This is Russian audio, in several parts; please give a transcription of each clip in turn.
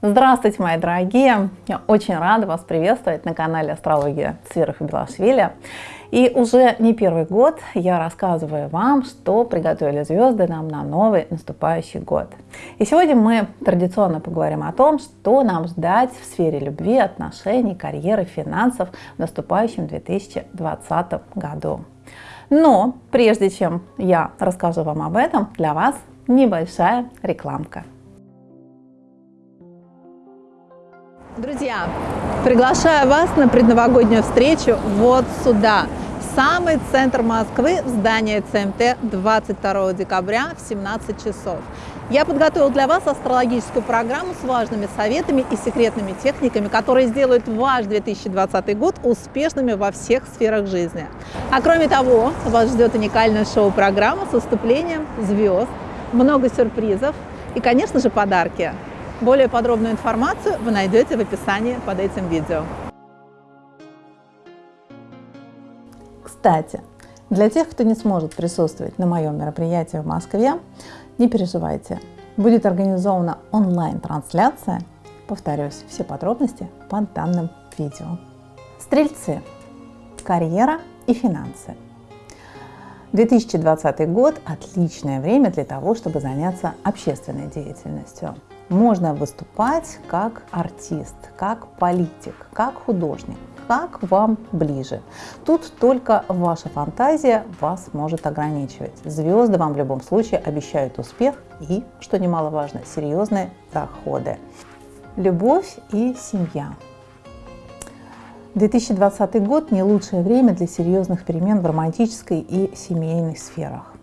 Здравствуйте, мои дорогие! Я очень рада вас приветствовать на канале Астрология и Белашвили. И уже не первый год я рассказываю вам, что приготовили звезды нам на новый наступающий год. И сегодня мы традиционно поговорим о том, что нам ждать в сфере любви, отношений, карьеры, финансов в наступающем 2020 году. Но прежде чем я расскажу вам об этом, для вас небольшая рекламка. Друзья, приглашаю вас на предновогоднюю встречу вот сюда, в самый центр Москвы, в здание ЦМТ 22 декабря в 17 часов. Я подготовил для вас астрологическую программу с важными советами и секретными техниками, которые сделают ваш 2020 год успешными во всех сферах жизни. А кроме того, вас ждет уникальная шоу-программа с выступлением звезд, много сюрпризов и, конечно же, подарки. Более подробную информацию вы найдете в описании под этим видео. Кстати, для тех, кто не сможет присутствовать на моем мероприятии в Москве, не переживайте. Будет организована онлайн-трансляция. Повторюсь, все подробности под данным видео. Стрельцы. Карьера и финансы. 2020 год – отличное время для того, чтобы заняться общественной деятельностью можно выступать как артист, как политик, как художник, как вам ближе. Тут только ваша фантазия вас может ограничивать. Звезды вам в любом случае обещают успех и, что немаловажно, серьезные доходы. Любовь и семья. 2020 год не лучшее время для серьезных перемен в романтической и семейной сферах.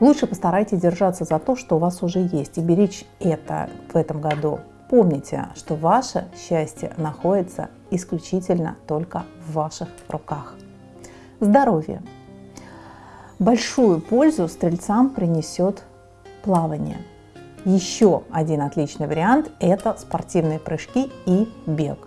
Лучше постарайтесь держаться за то, что у вас уже есть, и беречь это в этом году. Помните, что ваше счастье находится исключительно только в ваших руках. Здоровье. Большую пользу стрельцам принесет плавание. Еще один отличный вариант – это спортивные прыжки и бег.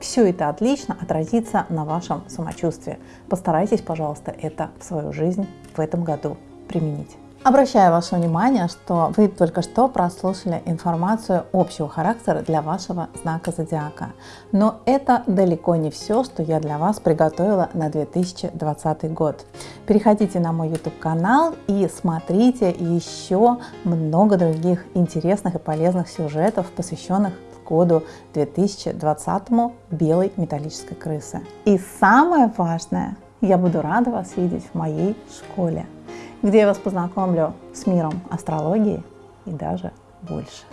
Все это отлично отразится на вашем самочувствии. Постарайтесь, пожалуйста, это в свою жизнь в этом году применить. Обращаю ваше внимание, что вы только что прослушали информацию общего характера для вашего знака зодиака. Но это далеко не все, что я для вас приготовила на 2020 год. Переходите на мой YouTube канал и смотрите еще много других интересных и полезных сюжетов, посвященных году 2020 белой металлической крысы. И самое важное, я буду рада вас видеть в моей школе где я вас познакомлю с миром астрологии и даже больше.